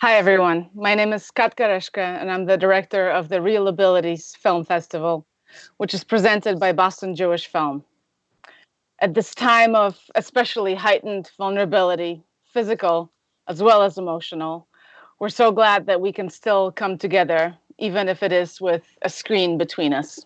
Hi, everyone. My name is Katka Reszke, and I'm the director of the Real Abilities Film Festival, which is presented by Boston Jewish Film. At this time of especially heightened vulnerability, physical as well as emotional, we're so glad that we can still come together, even if it is with a screen between us.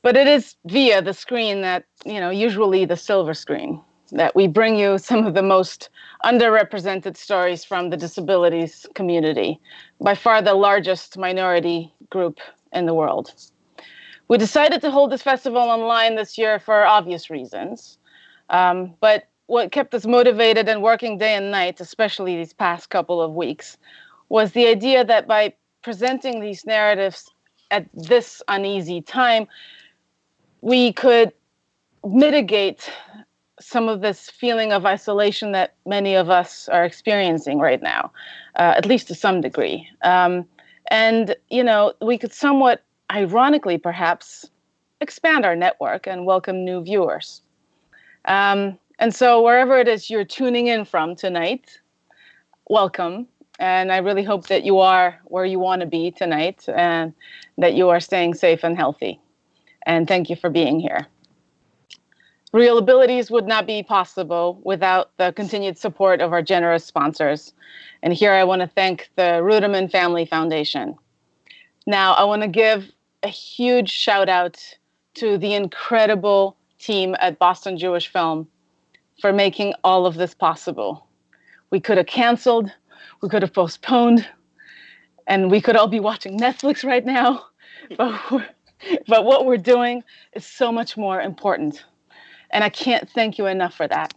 But it is via the screen that, you know, usually the silver screen, that we bring you some of the most underrepresented stories from the disabilities community, by far the largest minority group in the world. We decided to hold this festival online this year for obvious reasons. Um, but what kept us motivated and working day and night, especially these past couple of weeks, was the idea that by presenting these narratives at this uneasy time, we could mitigate some of this feeling of isolation that many of us are experiencing right now, uh, at least to some degree. Um, and, you know, we could somewhat ironically perhaps expand our network and welcome new viewers. Um, and so, wherever it is you're tuning in from tonight, welcome. And I really hope that you are where you want to be tonight and that you are staying safe and healthy. And thank you for being here. Real Abilities would not be possible without the continued support of our generous sponsors. And here I want to thank the Ruderman Family Foundation. Now, I want to give a huge shout out to the incredible team at Boston Jewish Film for making all of this possible. We could have canceled, we could have postponed, and we could all be watching Netflix right now. But, but what we're doing is so much more important. And I can't thank you enough for that.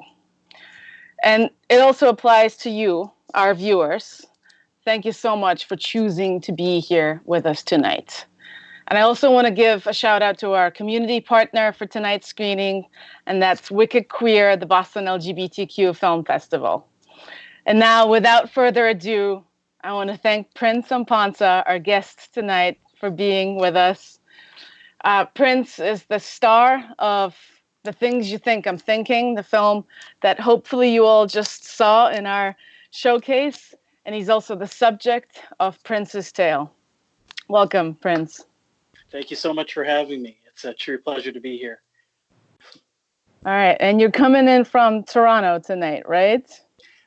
And it also applies to you, our viewers. Thank you so much for choosing to be here with us tonight. And I also want to give a shout out to our community partner for tonight's screening, and that's Wicked Queer, the Boston LGBTQ Film Festival. And now, without further ado, I want to thank Prince Amponsah, our guest tonight, for being with us. Uh, Prince is the star of The Things You Think I'm Thinking, the film that hopefully you all just saw in our showcase. And he's also the subject of Prince's Tale. Welcome, Prince. Thank you so much for having me. It's a true pleasure to be here. All right. And you're coming in from Toronto tonight, right?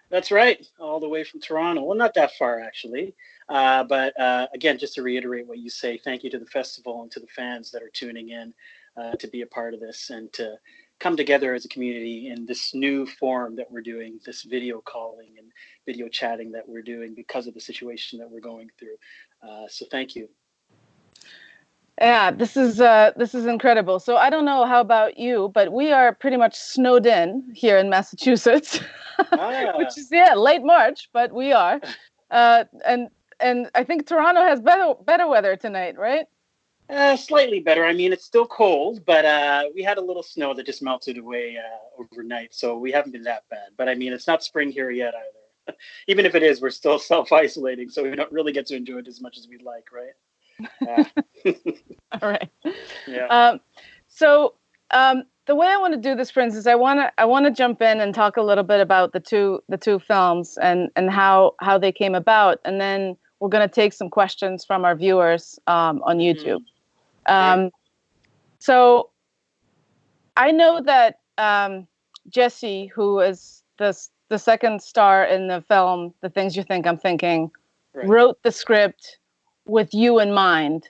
That's right. All the way from Toronto. Well, not that far, actually. Uh, but uh, again, just to reiterate what you say, thank you to the festival and to the fans that are tuning in uh, to be a part of this and to come together as a community in this new form that we're doing, this video calling and video chatting that we're doing because of the situation that we're going through. Uh, so thank you. Yeah, this is uh, this is incredible. So I don't know how about you, but we are pretty much snowed in here in Massachusetts, ah. which is yeah late March, but we are, uh, and and I think Toronto has better better weather tonight, right? Uh, slightly better. I mean, it's still cold, but uh, we had a little snow that just melted away uh, overnight, so we haven't been that bad. But I mean, it's not spring here yet either. Even if it is, we're still self isolating, so we don't really get to enjoy it as much as we'd like, right? All right. Yeah. Um, so um, the way I want to do this, Prince, is I want to I want to jump in and talk a little bit about the two the two films and and how how they came about, and then we're going to take some questions from our viewers um, on mm-hmm. YouTube. Mm-hmm. So I know that um, Jesse, who is the the second star in the film, The Things You Think I'm Thinking, right. wrote the script with you in mind.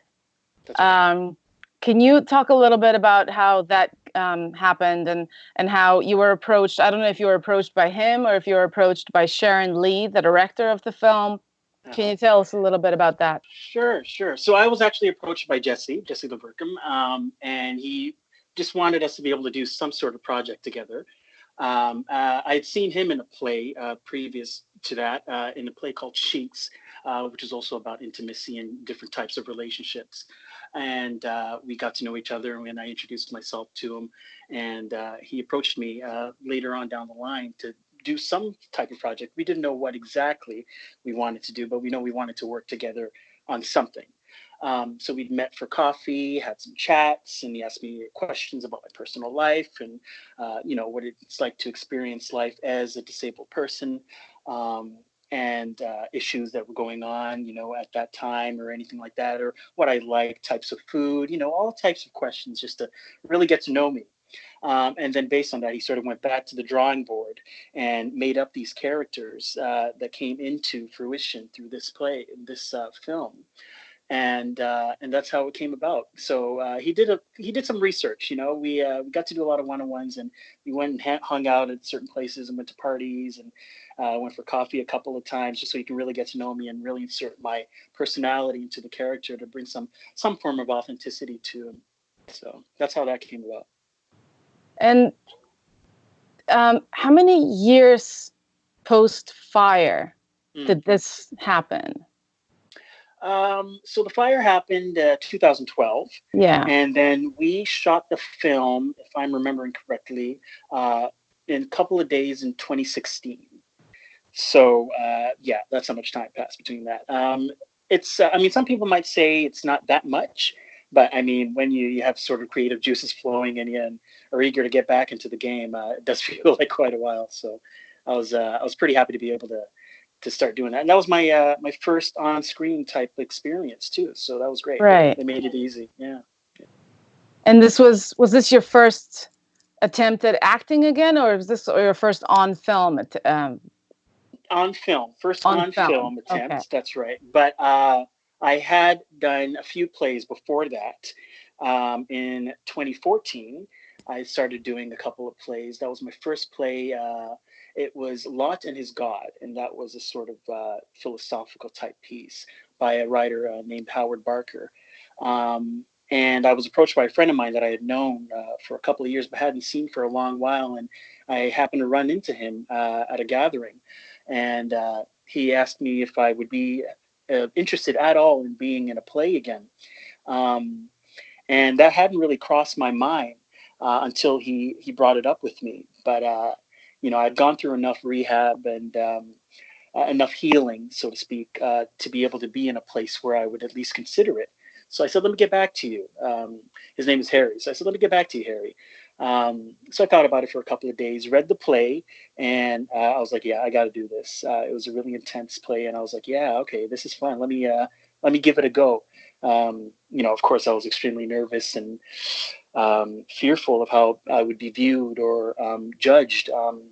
Um, can you talk a little bit about how that um, happened and and how you were approached? I don't know if you were approached by him or if you were approached by Sharon Lee, the director of the film. Can you tell us a little bit about that? Sure, sure. So I was actually approached by Jesse, Jesse LaVercombe, um, and he just wanted us to be able to do some sort of project together. Um, uh, I had seen him in a play uh, previous to that, uh, in a play called Sheets, uh, which is also about intimacy and different types of relationships. And uh, we got to know each other, and I introduced myself to him. And uh, he approached me uh, later on down the line to do some type of project. We didn't know what exactly we wanted to do, but we know we wanted to work together on something. Um, so we met for coffee, had some chats, and he asked me questions about my personal life and, uh, you know, what it's like to experience life as a disabled person. Um, and uh, issues that were going on, you know, at that time or anything like that, or what I like, types of food, you know, all types of questions just to really get to know me. Um, and then based on that, he sort of went back to the drawing board and made up these characters uh, that came into fruition through this play, this uh, film and uh, and that's how it came about. So uh, he did a he did some research. You know, we uh, we got to do a lot of one on ones, and we went and hung out at certain places and went to parties and uh, went for coffee a couple of times, just so he can really get to know me and really insert my personality into the character to bring some some form of authenticity to him. So that's how that came about. And um, how many years post fire mm. did this happen? Um, so the fire happened uh, 2012. Yeah. And then we shot the film, if I'm remembering correctly, uh, in a couple of days in 2016. So uh, yeah, that's how much time passed between that. Um, it's, uh, I mean, some people might say it's not that much, but I mean, when you, you have sort of creative juices flowing in you and are eager to get back into the game, uh, it does feel like quite a while. So I was, uh, I was pretty happy to be able to to start doing that. And that was my uh, my first on screen type experience too. So that was great. Right. They made it easy. Yeah. And this was was this your first attempt at acting again, or is this your first on film? At, um... On film, first on, on film. film, attempt. Okay. That's right. But uh, I had done a few plays before that. Um, in 2014, I started doing a couple of plays. That was my first play. Uh, it was Lot and His God, and that was a sort of uh, philosophical type piece by a writer uh, named Howard Barker. Um, and I was approached by a friend of mine that I had known uh, for a couple of years but hadn't seen for a long while. And I happened to run into him uh, at a gathering. And uh, he asked me if I would be uh, interested at all in being in a play again. Um, and that hadn't really crossed my mind until he, he brought it up with me. But you know, I'd gone through enough rehab and um, uh, enough healing, so to speak, uh, to be able to be in a place where I would at least consider it. So I said, let me get back to you. Um, his name is Harry. So I said, let me get back to you, Harry. Um, so I thought about it for a couple of days, read the play, and uh, I was like, yeah, I got to do this. Uh, it was a really intense play, and I was like, yeah, okay, this is fun. Let me uh, let me give it a go. Um, you know, of course, I was extremely nervous and um, fearful of how I would be viewed or um, judged, um,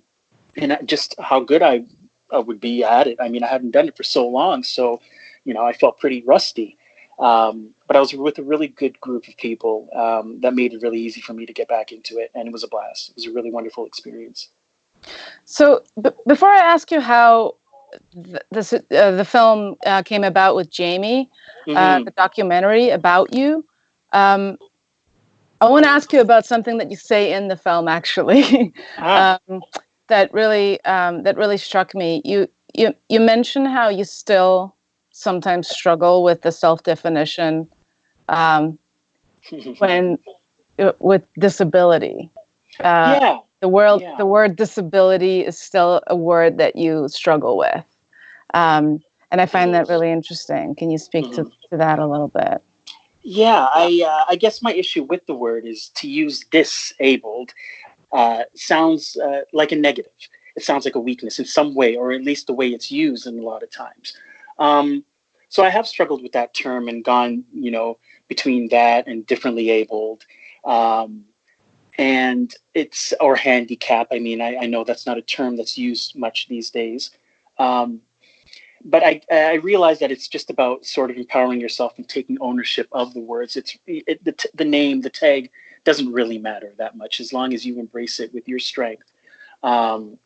and just how good I, I, would be at it. I mean, I hadn't done it for so long, so you know, I felt pretty rusty. Um, but I was with a really good group of people um, that made it really easy for me to get back into it, and it was a blast. It was a really wonderful experience. So, b- before I ask you how th- this uh, the film uh, came about with Jamie, uh, mm-hmm. the documentary about you. Um, I want to ask you about something that you say in the film, actually, ah. um, that really um, that really struck me. You you you mentioned how you still sometimes struggle with the self definition um, when uh, with disability. Uh, yeah. The word yeah. the word disability is still a word that you struggle with, um, and I find that really interesting. Can you speak mm-hmm. to, to that a little bit? Yeah, I uh, I guess my issue with the word is to use disabled uh, sounds uh, like a negative. It sounds like a weakness in some way, or at least the way it's used in a lot of times. Um, so I have struggled with that term and gone, you know, between that and differently abled. Um, and it's or handicap. I mean, I, I, know that's not a term that's used much these days. Um, but I, I realize that it's just about sort of empowering yourself and taking ownership of the words. It's it, the, the name, the tag doesn't really matter that much as long as you embrace it with your strength. Um,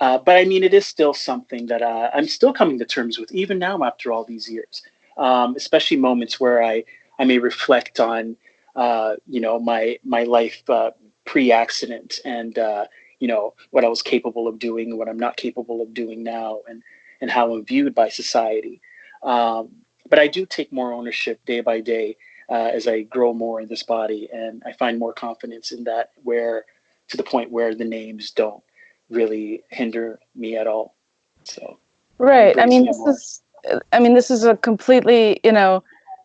uh, but I mean, it is still something that uh, I'm still coming to terms with, even now after all these years. Um, especially moments where I I may reflect on uh, you know my my life uh, pre-accident and uh, you know what I was capable of doing, what I'm not capable of doing now, and and how I'm viewed by society. Um, but I do take more ownership day by day uh, as I grow more in this body, and I find more confidence in that. Where to the point where the names don't really hinder me at all. So right. I mean, this is. I mean, this is a completely. You know,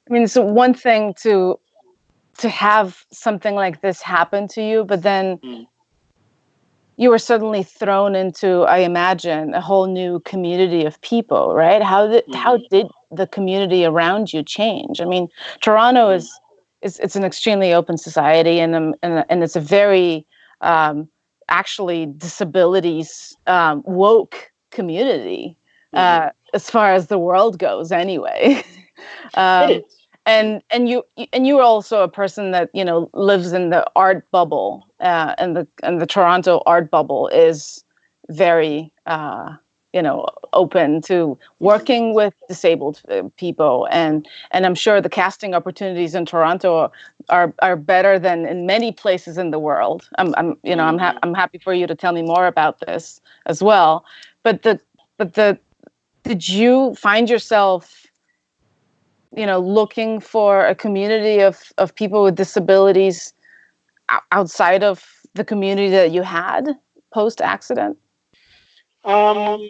I mean, it's one thing to to have something like this happen to you, but then. Mm you were suddenly thrown into, I imagine, a whole new community of people, right? How did mm-hmm. how did the community around you change? I mean, Toronto mm-hmm. is is it's an extremely open society, and um, and, and it's a very um, actually disabilities um, woke community mm-hmm. uh, as far as the world goes, anyway. um, and and you and you are also a person that you know lives in the art bubble uh, and the and the Toronto art bubble is very uh, you know open to working with disabled uh, people and and I'm sure the casting opportunities in Toronto are are better than in many places in the world. I'm I'm you know I'm ha- I'm happy for you to tell me more about this as well. But the but the did you find yourself you know looking for a community of of people with disabilities outside of the community that you had post accident um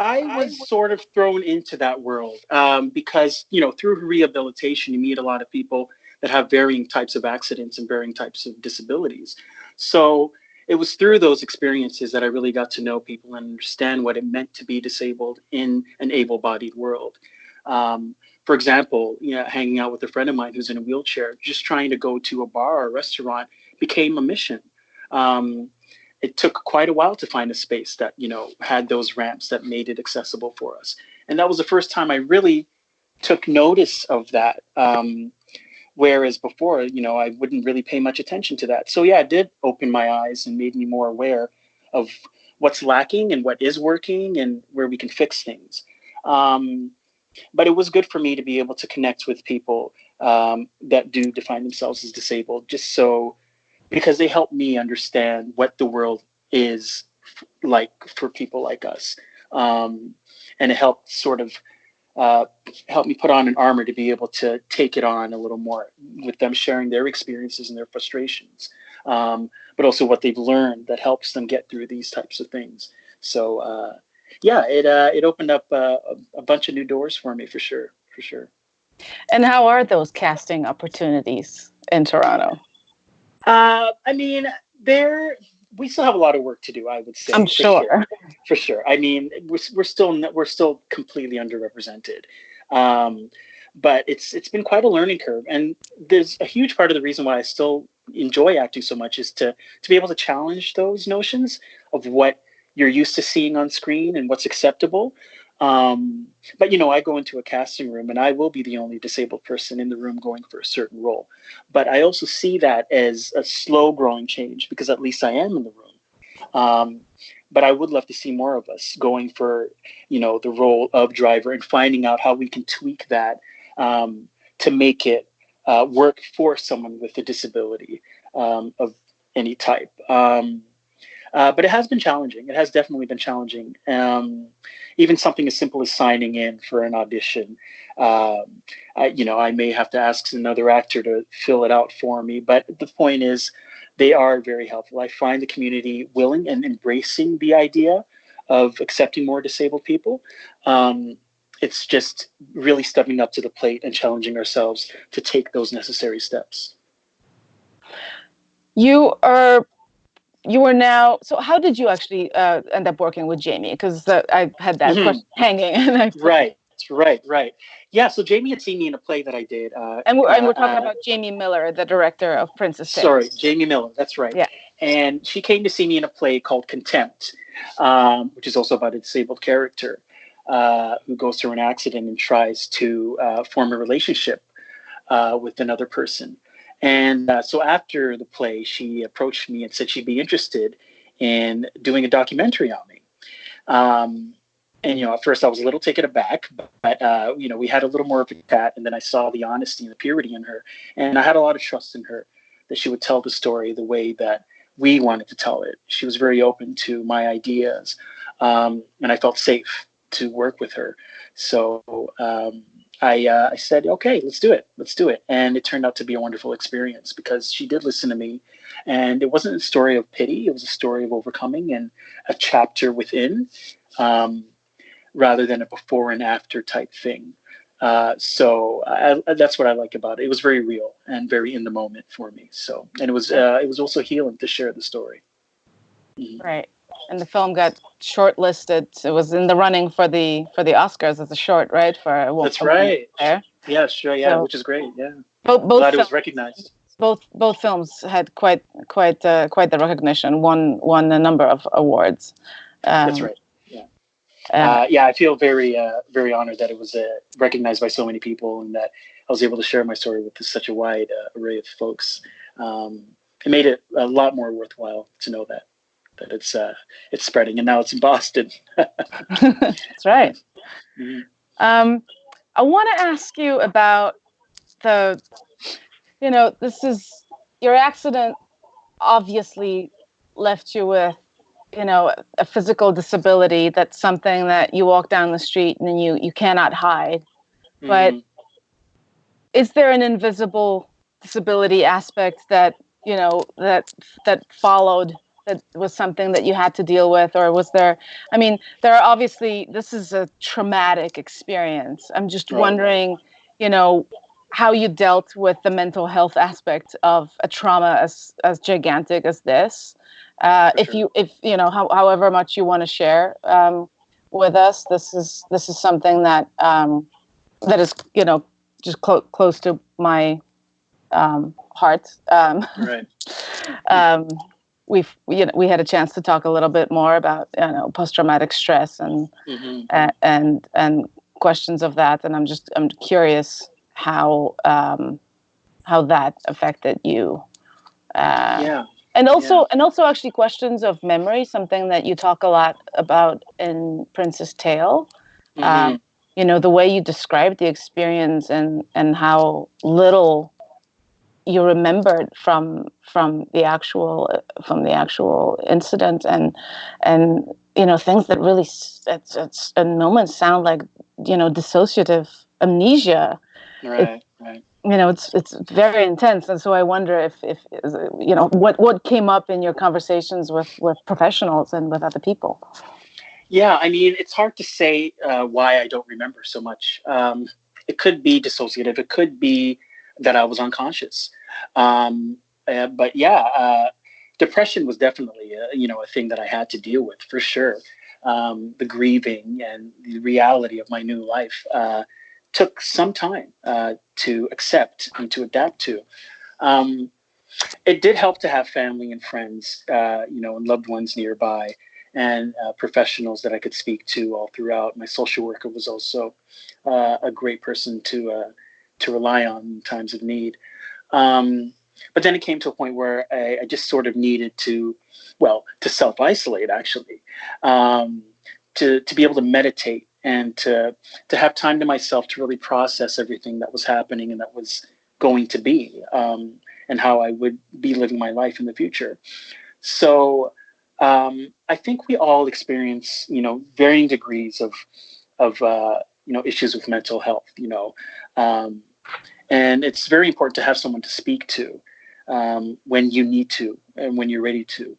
I was sort of thrown into that world um, because, you know, through rehabilitation, you meet a lot of people that have varying types of accidents and varying types of disabilities. So it was through those experiences that I really got to know people and understand what it meant to be disabled in an able bodied world. Um, for example, you know, hanging out with a friend of mine who's in a wheelchair, just trying to go to a bar or a restaurant became a mission. Um, it took quite a while to find a space that you know had those ramps that made it accessible for us, and that was the first time I really took notice of that. Um, whereas before, you know, I wouldn't really pay much attention to that. So yeah, it did open my eyes and made me more aware of what's lacking and what is working and where we can fix things. Um, but it was good for me to be able to connect with people um, that do define themselves as disabled, just so because they help me understand what the world is like for people like us, um, and it helped sort of uh, help me put on an armor to be able to take it on a little more with them sharing their experiences and their frustrations, um, but also what they've learned that helps them get through these types of things. So. Uh, yeah, it uh, it opened up uh, a bunch of new doors for me for sure, for sure. And how are those casting opportunities in Toronto? Uh, I mean, there we still have a lot of work to do. I would say. I'm for sure. sure. For sure. I mean, we're, we're still we're still completely underrepresented. Um, but it's it's been quite a learning curve, and there's a huge part of the reason why I still enjoy acting so much is to to be able to challenge those notions of what you're used to seeing on screen and what's acceptable. Um, but you know, I go into a casting room and I will be the only disabled person in the room going for a certain role. But I also see that as a slow growing change because at least I am in the room. Um, but I would love to see more of us going for, you know, the role of driver and finding out how we can tweak that um, to make it uh, work for someone with a disability um, of any type. Um, uh, but it has been challenging. It has definitely been challenging. Um, even something as simple as signing in for an audition. Um, I, you know, I may have to ask another actor to fill it out for me. But the point is, they are very helpful. I find the community willing and embracing the idea of accepting more disabled people. Um, it's just really stepping up to the plate and challenging ourselves to take those necessary steps. You are you are now so how did you actually uh, end up working with jamie? Because uh, i had that mm-hmm. question hanging right right right. Yeah so jamie had seen me in a play that i did uh, and, we're, and we're talking uh, about jamie miller the director of Prince's Tales. sorry jamie miller that's right. Yeah. And she came to see me in a play called contempt um, which is also about a disabled character uh, who goes through an accident and tries to uh, form a relationship with another person and uh, so after the play, she approached me and said she'd be interested in doing a documentary on me. Um, and you know, at first I was a little taken aback, but uh, you know, we had a little more of a chat, and then I saw the honesty and the purity in her, and I had a lot of trust in her that she would tell the story the way that we wanted to tell it. She was very open to my ideas, um, and I felt safe to work with her. So um, I, uh, I said, okay, let's do it. Let's do it. And it turned out to be a wonderful experience because she did listen to me. And it wasn't a story of pity, it was a story of overcoming and a chapter within um, rather than a before and after type thing. Uh, so I, that's what I like about it. It was very real and very in the moment for me. So, and it was uh, it was also healing to share the story. Mhm. Right. And the film got shortlisted. It was in the running for the for the Oscars as a short, right? For wo- That's right. There. Yeah, sure. Yeah, So- which is great. Yeah, Both both glad it was recognized. both both films had quite quite uh, quite the recognition. Won won a number of awards. Um, That's right. uh, Uh, yeah, I feel very, uh, very honored that it was uh, recognized by so many people, and that I was able to share my story with such a wide uh, array of folks. Um, it made it a lot more worthwhile to know that that it's uh, it's spreading, and now it's in Boston. That's right. Mhm. Um, I want to ask you about the, you know, this is your accident obviously left you with, you know, a physical disability. That's something that you walk down the street and you you cannot hide. But- Mhm. Is there an invisible disability aspect that you know that that followed? That was something that you had to deal with, or was there? I mean, there are obviously this is a traumatic experience. I'm just Right. wondering, you know, how you dealt with the mental health aspect of a trauma as as gigantic as this. Uh, if sure. you if you know how, however much you want to share um, with us, this is this is something that um, that is you know just clo- close to my um, heart. Um, right. we've you know, we had a chance to talk a little bit more about you know post traumatic stress and Mhm. a- and and questions of that and i'm just i'm curious how um how that affected you uh yeah. and also yeah. and also actually questions of memory something that you talk a lot about in Prince's Tale Mhm. um, you know the way you described the experience and and how little you remembered from from the actual from the actual incident and and you know things that really it's, it's in moments sound like you know dissociative amnesia right. Right. you know it's it's very intense and so i wonder if if you know what what came up in your conversations with with professionals and with other people Yeah, I mean, it's hard to say uh, why I don't remember so much. Um, it could be dissociative. It could be that I was unconscious. Um, uh, but yeah, uh, depression was definitely uh, you know a thing that I had to deal with for sure. Um, the grieving and the reality of my new life uh, took some time uh, to accept and to adapt to. Um, it did help to have family and friends, uh, you know, and loved ones nearby and professionals that I could speak to all throughout. My social worker was also a great person to to rely on in times of need. Um, but then it came to a point where I, I just sort of needed to, well, to self isolate actually, um, to to be able to meditate and to to have time to myself to really process everything that was happening and that was going to be, um, and how I would be living my life in the future. So um, I think we all experience, you know, varying degrees of, of uh, you know, issues with mental health. You know, um, and it's very important to have someone to speak to um, when you need to and when you're ready to.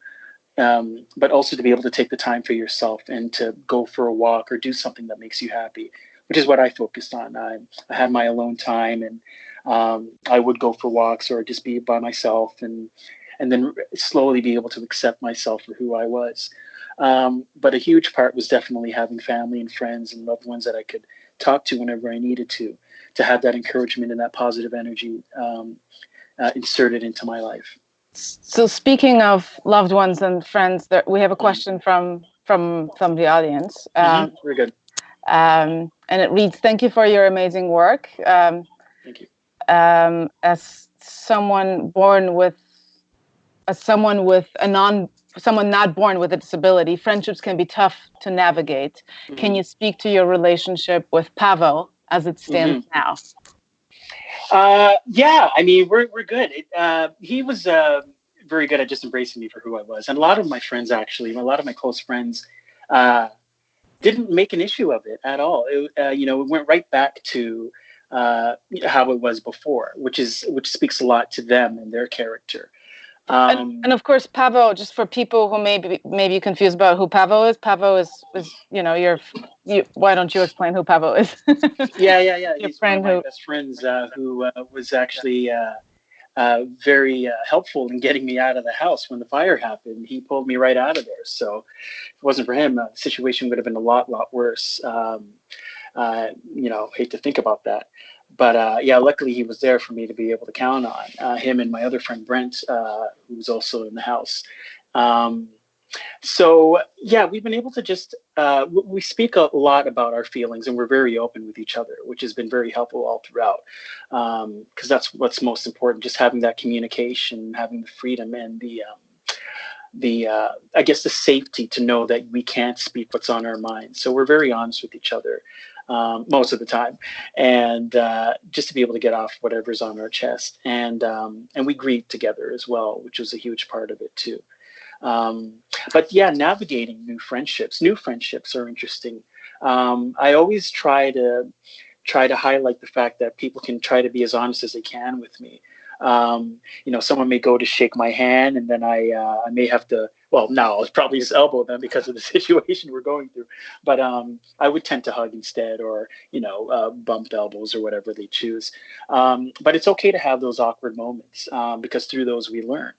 Um, but also to be able to take the time for yourself and to go for a walk or do something that makes you happy, which is what I focused on. I, I had my alone time and um, I would go for walks or just be by myself and and then slowly be able to accept myself for who I was. Um, but a huge part was definitely having family and friends and loved ones that I could talk to whenever I needed to, to have that encouragement and that positive energy um, uh, inserted into my life. So speaking of loved ones and friends, there, we have a question from from from the audience, um, Mhm. Very good. um, and it reads: "Thank you for your amazing work. Um, Thank you. um, as someone born with, as someone with a non, someone not born with a disability, friendships can be tough to navigate. Can Mhm. you speak to your relationship with Pavo as it stands now?" Uh, yeah, I mean, we're, we're good. It, uh, he was uh, very good at just embracing me for who I was. And a lot of my friends, actually, a lot of my close friends, uh, didn't make an issue of it at all. It, uh, you know, it went right back to uh, how it was before, which is which speaks a lot to them and their character. Um, and, and of course, Pavo. Just for people who may be maybe confused about who Pavo is, Pavo is is you know your. You, why don't you explain who Pavo is? yeah, yeah, yeah. Your He's friend one of my who- best friends uh, who uh, was actually uh, uh, very uh, helpful in getting me out of the house when the fire happened. He pulled me right out of there. So if it wasn't for him, uh, the situation would have been a lot, lot worse. Um, uh, you know, hate to think about that. But uh, yeah, luckily he was there for me to be able to count on. Uh, him and my other friend Brent, who's also in the house. Um, so yeah we've been able to just uh, we speak a lot about our feelings and we're very open with each other which has been very helpful all throughout because um, that's what's most important just having that communication having the freedom and the um, the uh, i guess the safety to know that we can't speak what's on our mind so we're very honest with each other um, most of the time and uh, just to be able to get off whatever's on our chest and um, and we grieve together as well which was a huge part of it too um, but yeah, navigating new friendships. New friendships are interesting. Um, I always try to try to highlight the fact that people can try to be as honest as they can with me. Um, you know, someone may go to shake my hand, and then I uh, I may have to. Well, now I'll probably just elbow them because of the situation we're going through. But um, I would tend to hug instead, or you know, uh, bump elbows or whatever they choose. Um, but it's okay to have those awkward moments um, because through those we learn.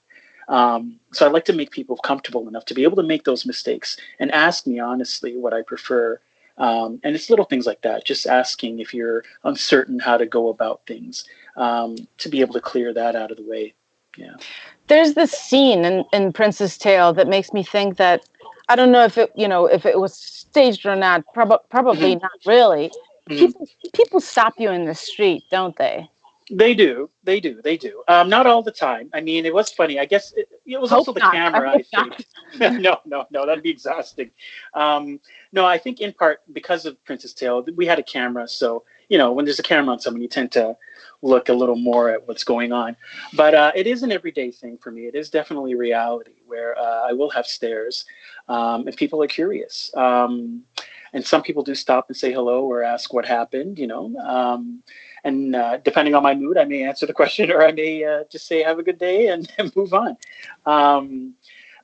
Um, so I like to make people comfortable enough to be able to make those mistakes and ask me honestly what I prefer. Um, and it's little things like that, just asking if you're uncertain how to go about things um, to be able to clear that out of the way. Yeah. There's this scene in, in Prince's Tale that makes me think that I don't know if it, you know, if it was staged or not. Prob- probably mm-hmm. not really. Mm-hmm. People, people stop you in the street, don't they? They do. They do. They do. Um, not all the time. I mean, it was funny. I guess it, it was Hope also the not. camera. I, I think. no, no, no. That'd be exhausting. Um, no, I think in part because of Prince's Tale, we had a camera. So you know, when there's a camera on someone, you tend to look a little more at what's going on. But uh, it is an everyday thing for me. It is definitely reality where uh, I will have stares, um, and people are curious. Um, and some people do stop and say hello or ask what happened. You know. Um, and uh, depending on my mood, I may answer the question or I may uh, just say have a good day and, and move on. Um,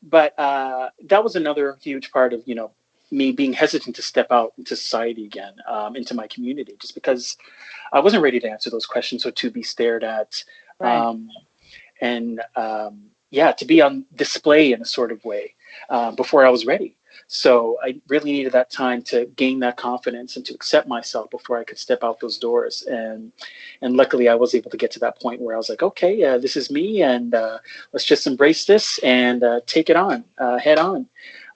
but uh, that was another huge part of you know me being hesitant to step out into society again, um, into my community, just because I wasn't ready to answer those questions or to be stared at, right. um, and um, yeah, to be on display in a sort of way uh, before I was ready. So I really needed that time to gain that confidence and to accept myself before I could step out those doors. And and luckily, I was able to get to that point where I was like, okay, uh, this is me, and uh, let's just embrace this and uh, take it on, uh, head on.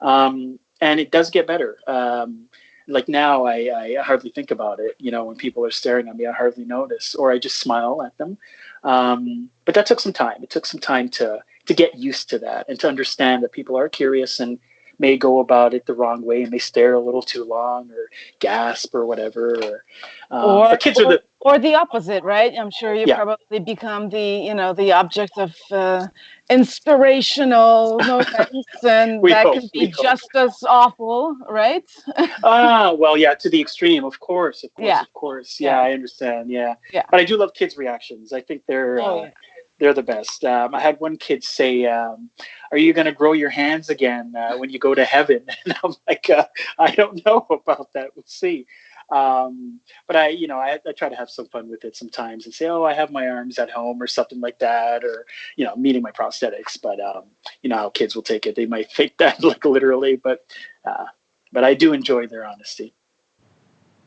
Um, and it does get better. Um, like now, I, I hardly think about it. You know, when people are staring at me, I hardly notice, or I just smile at them. Um, but that took some time. It took some time to to get used to that and to understand that people are curious and may go about it the wrong way and may stare a little too long or gasp or whatever. Or, um, or kids or, are the or the opposite, right? I'm sure you yeah. probably become the you know the object of uh, inspirational moments, and that hope, can be just hope. as awful, right? ah, well, yeah, to the extreme, of course, of course, yeah. of course. Yeah, yeah, I understand. Yeah, yeah. But I do love kids' reactions. I think they're. Oh, uh, they're the best. Um, I had one kid say, um, "Are you going to grow your hands again uh, when you go to heaven?" And I'm like, uh, "I don't know about that. We'll see." Um, but I, you know, I, I, try to have some fun with it sometimes and say, "Oh, I have my arms at home" or something like that, or you know, meeting my prosthetics. But um, you know how kids will take it; they might take that like literally, but uh, but I do enjoy their honesty.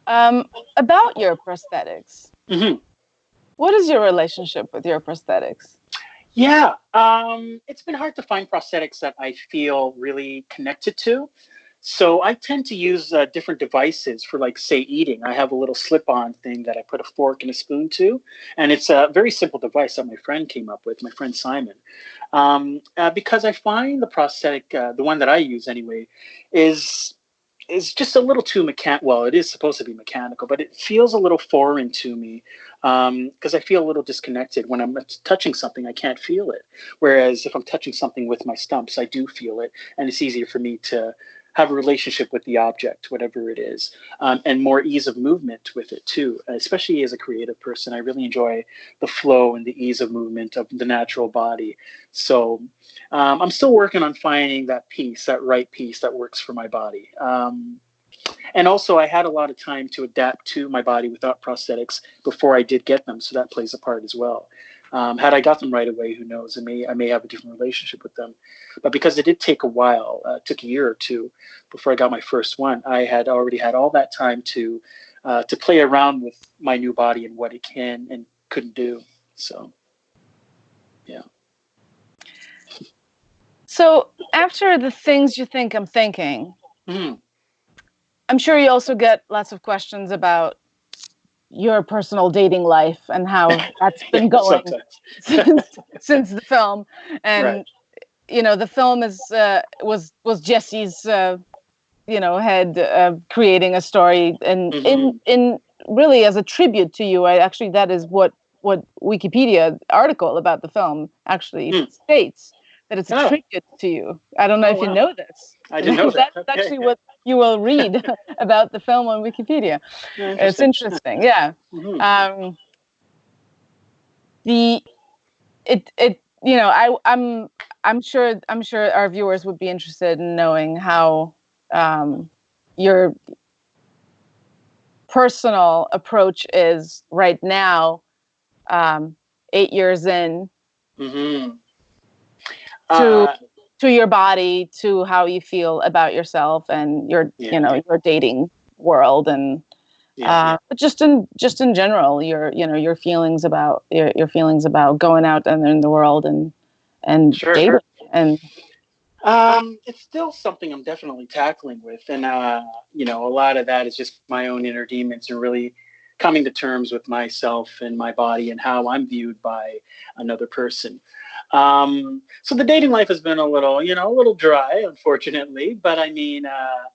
Um, about your prosthetics. Mm-hmm. What is your relationship with your prosthetics? Yeah, um, it's been hard to find prosthetics that I feel really connected to. So I tend to use uh, different devices for, like, say, eating. I have a little slip-on thing that I put a fork and a spoon to, and it's a very simple device that my friend came up with, my friend Simon, um, uh, because I find the prosthetic, uh, the one that I use anyway, is is just a little too mechanical. Well, it is supposed to be mechanical, but it feels a little foreign to me because um, I feel a little disconnected when I'm touching something. I can't feel it. Whereas if I'm touching something with my stumps, I do feel it, and it's easier for me to have a relationship with the object, whatever it is, um, and more ease of movement with it too. Especially as a creative person, I really enjoy the flow and the ease of movement of the natural body. So um, I'm still working on finding that piece, that right piece that works for my body. Um, and also, I had a lot of time to adapt to my body without prosthetics before I did get them, so that plays a part as well. Um, had I got them right away, who knows? I may I may have a different relationship with them. But because it did take a while, uh, took a year or two before I got my first one, I had already had all that time to uh, to play around with my new body and what it can and couldn't do. So, yeah. So after the things you think I'm thinking, Mm. I'm sure you also get lots of questions about your personal dating life and how that's been going since, since the film. And Right. you know, the film is uh, was was Jesse's uh, you know head uh, creating a story, and in Mhm. in really as a tribute to you. I actually that is what what Wikipedia article about the film actually Hmm. states that it's a Oh. tribute to you. I don't know Oh, if you know this. I didn't know that. That's Okay. actually what you will read about the film on Wikipedia. Yeah, It's interesting. Yeah. Mhm. Um, the it it you know I I'm I'm sure I'm sure our viewers would be interested in knowing how um, your personal approach is right now, um, eight years in Mhm. To- Uh, to your body, to how you feel about yourself and your Yeah. you know your dating world and yeah, uh, but just in just in general, your you know your feelings about your, your feelings about going out and in the world and and Sure, dating sure. and Um, it's still something I'm definitely tackling with, and uh, you know, a lot of that is just my own inner demons and really coming to terms with myself and my body and how I'm viewed by another person. Um, so the dating life has been a little, you know, a little dry, unfortunately, but I mean, uh,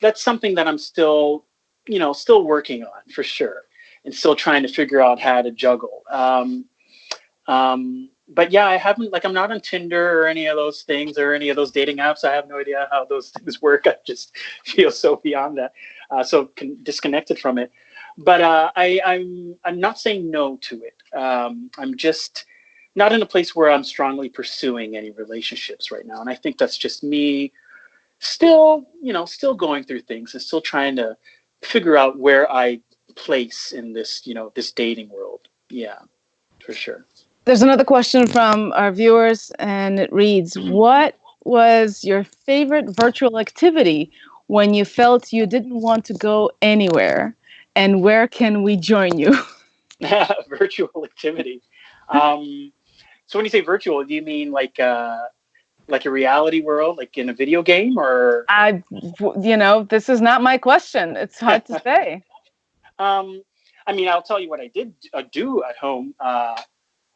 that's something that I'm still, you know, still working on for sure, and still trying to figure out how to juggle. Um, um, but yeah, I haven't like I'm not on Tinder or any of those things or any of those dating apps. I have no idea how those things work. I just feel so beyond that, uh, so con- disconnected from it. But uh, I, I'm I'm not saying no to it. Um, I'm just not in a place where I'm strongly pursuing any relationships right now, and I think that's just me still, you know, still going through things and still trying to figure out where I place in this, you know, this dating world. Yeah, for sure. there's another question from our viewers and it reads Mhm. what was your favorite virtual activity when you felt you didn't want to go anywhere and where can we join you virtual activity. Um, so when you say virtual, do you mean like uh, like a reality world, like in a video game, or i you know this is not my question it's hard to say um, I mean, I'll tell you what I did uh, do at home. Uh,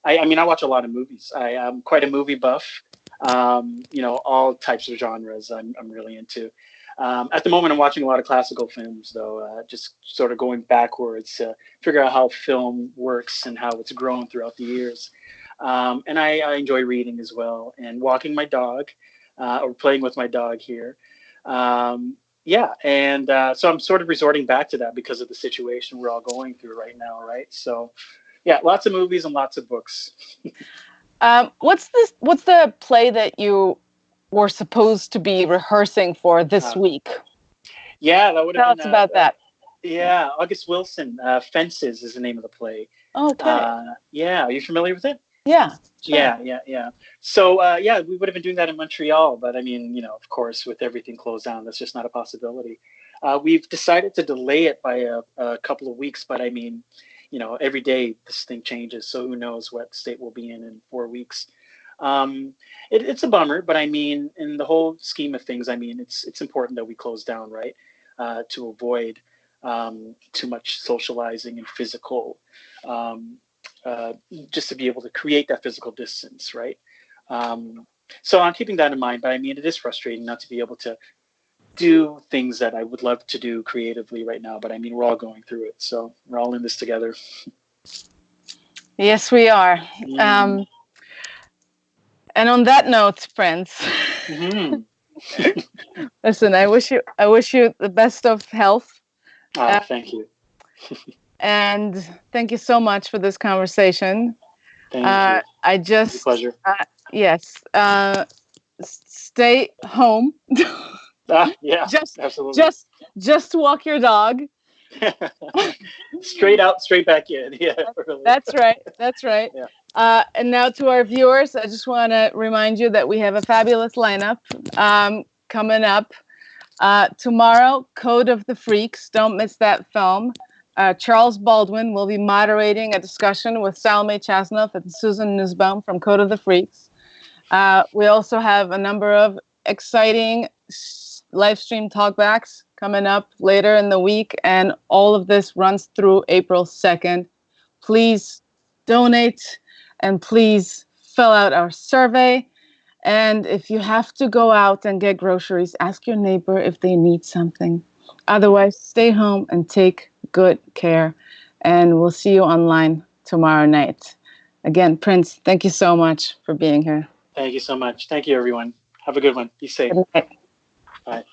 I, I mean, I watch a lot of movies. I am quite a movie buff. Um, you know, all types of genres I'm, I'm really into. Um, at the moment, I'm watching a lot of classical films, though, uh, just sort of going backwards to figure out how film works and how it's grown throughout the years. Um, and I, I enjoy reading as well and walking my dog uh, or playing with my dog here. Um, yeah, and uh, so I'm sort of resorting back to that because of the situation we're all going through right now, right? So, yeah, lots of movies and lots of books. um, what's this what's the play that you were supposed to be rehearsing for this Uh, week Yeah, that would tell have us about uh, that Yeah, August Wilson, uh, Fences is the name of the play. okay Uh, yeah, are you familiar with it? yeah Sure. Yeah, yeah, yeah. So, uh, yeah, we would have been doing that in Montreal, but I mean, you know, of course, with everything closed down, that's just not a possibility. Uh, we've decided to delay it by a, a couple of weeks, but I mean, you know, every day this thing changes, so who knows what state we'll be in in four weeks. Um, it, it's a bummer, but I mean, in the whole scheme of things, I mean, it's it's important that we close down, right, uh, to avoid um, too much socializing and physical um, uh, just to be able to create that physical distance, right? Um, so I'm keeping that in mind, but I mean, it is frustrating not to be able to do things that I would love to do creatively right now. But I mean, we're all going through it, so we're all in this together. yes we are Mm. And on that note friends Mhm. listen i wish you i wish you the best of health Ah, Uh, thank you, and thank you so much for this conversation thank uh, you. i just pleasure. yes uh, stay home Ah, yeah, just absolutely. just just walk your dog straight out, straight back in. Yeah, really. that's right that's right Yeah. Uh, and now to our viewers, I just want to remind you that we have a fabulous lineup um, coming up. Uh, tomorrow, Code of the Freaks. Don't miss that film. Uh, Charles Baldwin will be moderating a discussion with Salome Chasnoff and Susan Nussbaum from Code of the Freaks. Uh, we also have a number of exciting live stream talkbacks coming up later in the week, and all of this runs through April 2nd. Please donate and please fill out our survey. And if you have to go out and get groceries, ask your neighbor if they need something. Otherwise, stay home and take good care. And we'll see you online tomorrow night. Again, Prince, thank you so much for being here. Thank you so much. Thank you, everyone. Have a good one. Be safe. Bye.